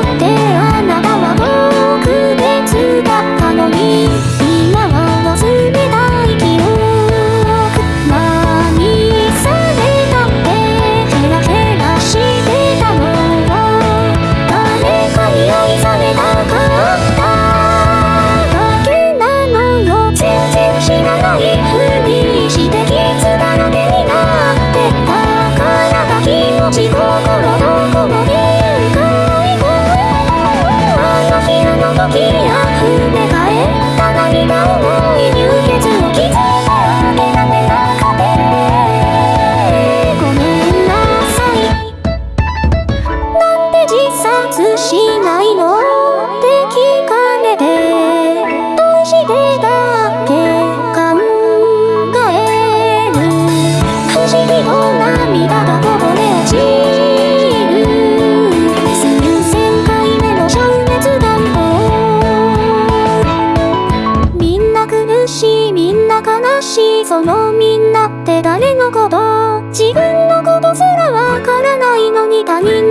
ってしないの？って聞かれてどうしてだっ考える悲し議と涙がこぼれ落ちる数千回目の消滅願望みんな苦しいみんな悲しいそのみんなって誰のこと自分のことすらわからないのに他人